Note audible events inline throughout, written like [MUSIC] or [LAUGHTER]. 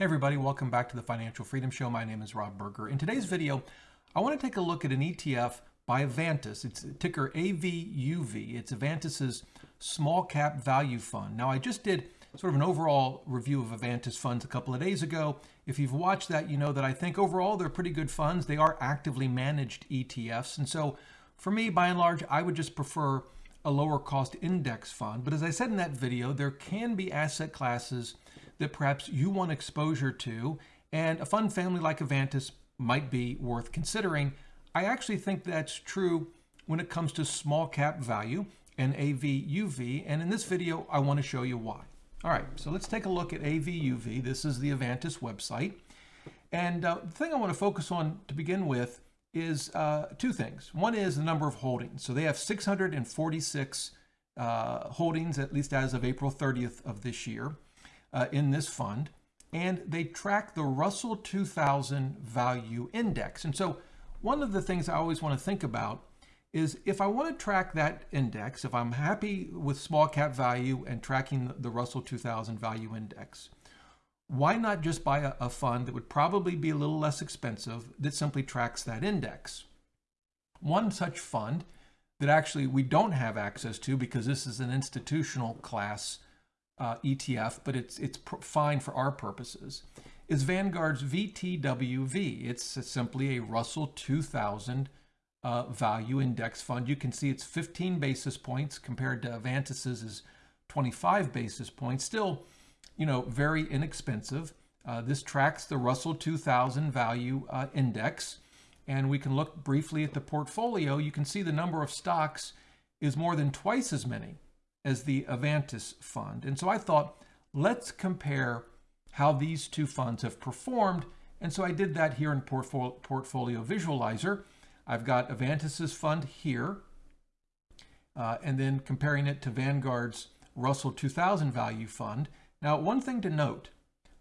Hey everybody, welcome back to the Financial Freedom Show. My name is Rob Berger. In today's video, I want to take a look at an ETF by Avantis. It's ticker AVUV. It's Avantis's small cap value fund. Now, I just did sort of an overall review of Avantis funds a couple of days ago. If you've watched that, you know that I think overall they're pretty good funds. They are actively managed ETFs. And so for me, by and large, I would just prefer a lower cost index fund. But as I said in that video, there can be asset classes that perhaps you want exposure to, and a fund family like Avantis might be worth considering. I actually think that's true when it comes to small cap value and AVUV, and in this video, I want to show you why. All right, so let's take a look at AVUV. This is the Avantis website. And uh, the thing I want to focus on to begin with is uh, two things. One is the number of holdings. So they have 646 uh, holdings, at least as of April 30th of this year uh, in this fund, and they track the Russell 2000 Value Index. And so one of the things I always want to think about is if I want to track that index, if I'm happy with small cap value and tracking the Russell 2000 Value Index, why not just buy a, a fund that would probably be a little less expensive that simply tracks that index? One such fund that actually we don't have access to because this is an institutional class uh, ETF, but it's it's fine for our purposes, is Vanguard's VTWV. It's simply a Russell 2000 uh, value index fund. You can see it's 15 basis points compared to Avantis's is 25 basis points. Still, you know, very inexpensive. Uh, this tracks the Russell 2000 value uh, index. And we can look briefly at the portfolio. You can see the number of stocks is more than twice as many as the Avantis fund. And so I thought, let's compare how these two funds have performed. And so I did that here in Portfolio, Visualizer. I've got Avantis's fund here, uh, and then comparing it to Vanguard's Russell 2000 Value Fund. Now, one thing to note,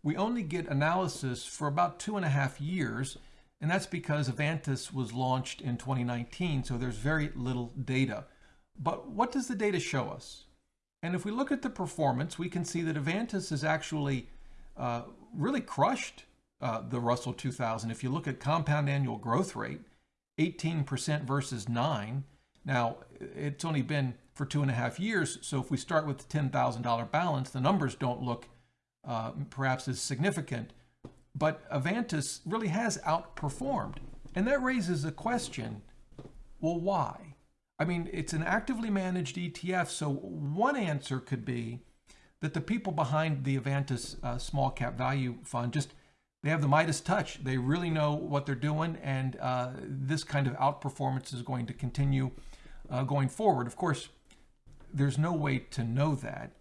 we only get analysis for about two and a half years, and that's because Avantis was launched in 2019, so there's very little data. But what does the data show us? And if we look at the performance, we can see that Avantis has actually uh, really crushed uh, the Russell 2000. If you look at compound annual growth rate, 18% versus 9. Now, it's only been for two and a half years, so if we start with the $10,000 balance, the numbers don't look uh, perhaps as significant. But Avantis really has outperformed. And that raises a question, well, why? I mean, it's an actively managed ETF. So one answer could be that the people behind the Avantis uh, small cap value fund just they have the Midas touch. They really know what they're doing, and uh, this kind of outperformance is going to continue uh, going forward. Of course, there's no way to know that.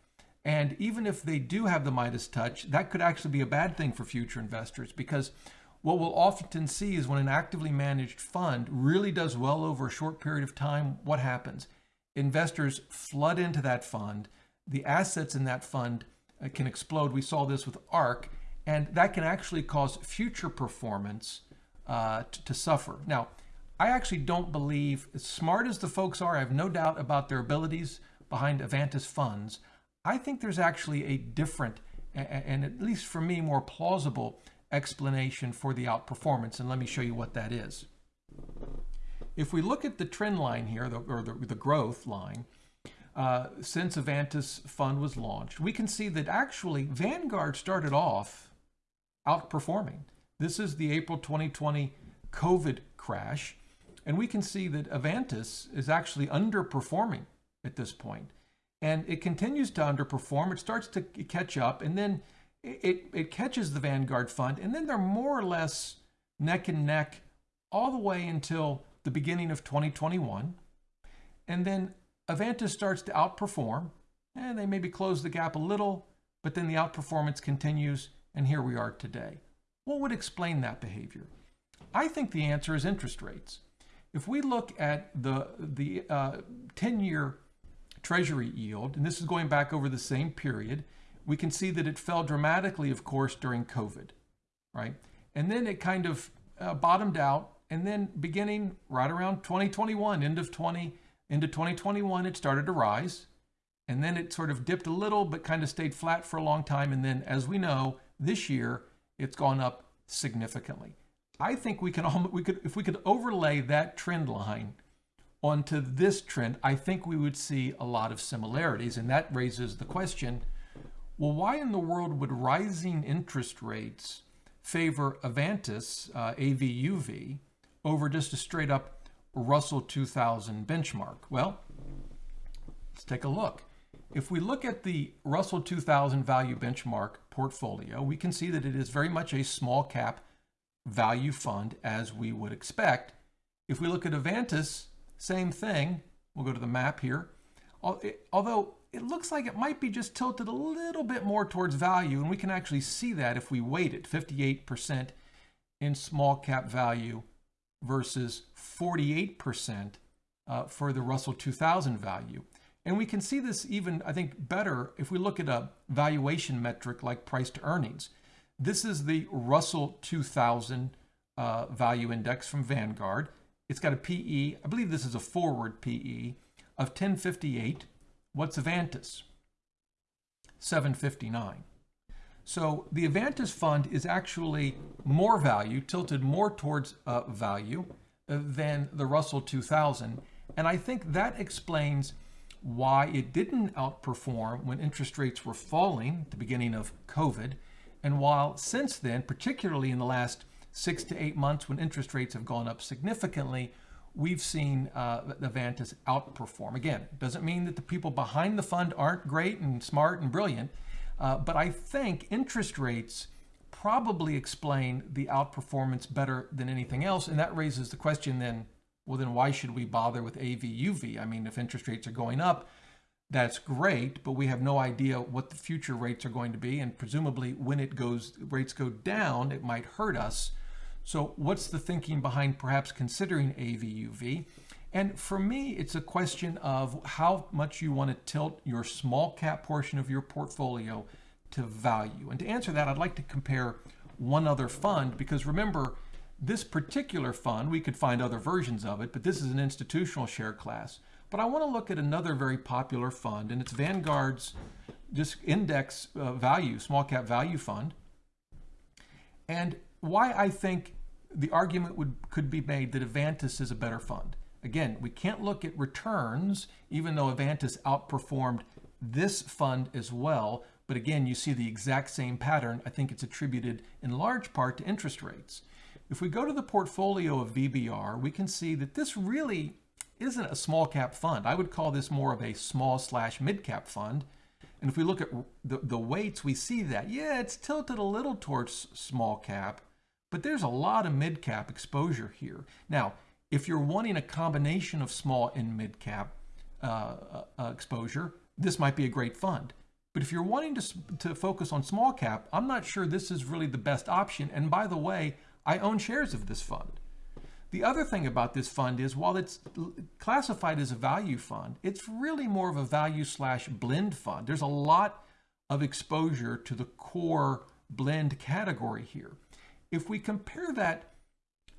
And even if they do have the Midas touch, that could actually be a bad thing for future investors because what we'll often see is when an actively managed fund really does well over a short period of time, what happens? Investors flood into that fund. The assets in that fund uh, can explode. We saw this with ARK, and that can actually cause future performance uh, to, to suffer. Now, I actually don't believe, as smart as the folks are, I have no doubt about their abilities behind Avantis funds. I think there's actually a different, and at least for me, more plausible explanation for the outperformance, and let me show you what that is. If we look at the trend line here, or the, the growth line, uh, since Avantis Fund was launched, we can see that actually Vanguard started off outperforming. This is the April 2020 COVID crash, and we can see that Avantis is actually underperforming at this point. And it continues to underperform. It starts to catch up, and then it, it catches the Vanguard fund, and then they're more or less neck and neck all the way until the beginning of 2021. And then Avantis starts to outperform, and they maybe close the gap a little, but then the outperformance continues, and here we are today. What would explain that behavior? I think the answer is interest rates. If we look at the, the 10-year uh, treasury yield, and this is going back over the same period, we can see that it fell dramatically, of course, during COVID, right? And then it kind of uh, bottomed out. And then beginning right around 2021, end of 20, into 2021, it started to rise. And then it sort of dipped a little, but kind of stayed flat for a long time. And then, as we know, this year, it's gone up significantly. I think we can we could if we could overlay that trend line onto this trend, I think we would see a lot of similarities. And that raises the question, well, why in the world would rising interest rates favor Avantis, uh, AVUV, over just a straight up Russell 2000 benchmark? Well, let's take a look. If we look at the Russell 2000 value benchmark portfolio, we can see that it is very much a small cap value fund as we would expect. If we look at Avantis, same thing. We'll go to the map here. Although it looks like it might be just tilted a little bit more towards value, and we can actually see that if we weight it, 58% in small cap value versus 48% uh, for the Russell 2000 value. And we can see this even, I think, better if we look at a valuation metric like price to earnings. This is the Russell 2000 uh, value index from Vanguard. It's got a PE, I believe this is a forward PE, of 1058. What's Avantis? 759. So the Avantis fund is actually more value, tilted more towards uh, value uh, than the Russell 2000. And I think that explains why it didn't outperform when interest rates were falling at the beginning of COVID. And while since then, particularly in the last six to eight months when interest rates have gone up significantly, we've seen uh, Avantis outperform. Again, doesn't mean that the people behind the fund aren't great and smart and brilliant, uh, but I think interest rates probably explain the outperformance better than anything else. And that raises the question then, well, then why should we bother with AVUV? I mean, if interest rates are going up, that's great, but we have no idea what the future rates are going to be. And presumably when it goes, rates go down, it might hurt us. So what's the thinking behind perhaps considering AVUV? And for me, it's a question of how much you want to tilt your small cap portion of your portfolio to value. And to answer that, I'd like to compare one other fund because remember, this particular fund, we could find other versions of it, but this is an institutional share class. But I want to look at another very popular fund, and it's Vanguard's just index uh, value, small cap value fund. And why I think the argument would could be made that Avantis is a better fund. Again, we can't look at returns, even though Avantis outperformed this fund as well. But again, you see the exact same pattern. I think it's attributed in large part to interest rates. If we go to the portfolio of VBR, we can see that this really isn't a small cap fund. I would call this more of a small slash mid cap fund. And if we look at the, the weights, we see that, yeah, it's tilted a little towards small cap, but there's a lot of mid cap exposure here. Now, if you're wanting a combination of small and mid cap uh, uh, uh, exposure, this might be a great fund. But if you're wanting to, to focus on small cap, I'm not sure this is really the best option. And by the way, I own shares of this fund. The other thing about this fund is while it's classified as a value fund, it's really more of a value slash blend fund. There's a lot of exposure to the core blend category here. If we compare that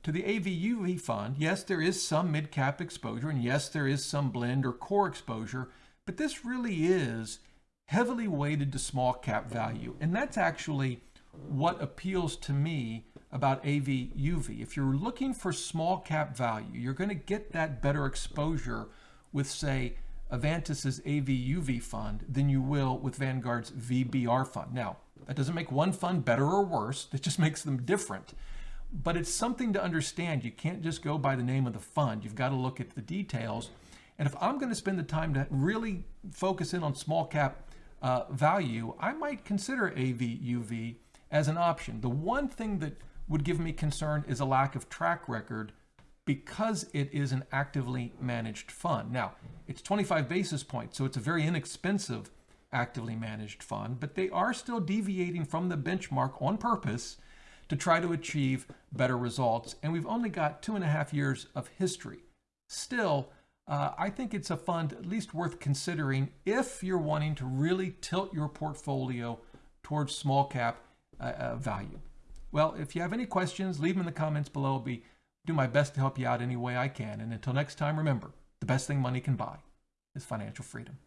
to the AVUV fund, yes, there is some mid-cap exposure, and yes, there is some blend or core exposure, but this really is heavily weighted to small cap value. And that's actually what appeals to me about AVUV. If you're looking for small cap value, you're going to get that better exposure with, say, Avantis's AVUV fund than you will with Vanguard's VBR fund. Now, that doesn't make one fund better or worse. It just [LAUGHS] makes them different. But it's something to understand. You can't just go by the name of the fund. You've got to look at the details. And if I'm going to spend the time to really focus in on small cap uh, value, I might consider AVUV as an option. The one thing that would give me concern is a lack of track record because it is an actively managed fund. Now, it's 25 basis points, so it's a very inexpensive actively managed fund, but they are still deviating from the benchmark on purpose to try to achieve better results. And we've only got two and a half years of history. Still, uh, I think it's a fund at least worth considering if you're wanting to really tilt your portfolio towards small cap uh, uh, value. Well, if you have any questions, leave them in the comments below. I'll be do my best to help you out any way I can. And until next time, remember, the best thing money can buy is financial freedom.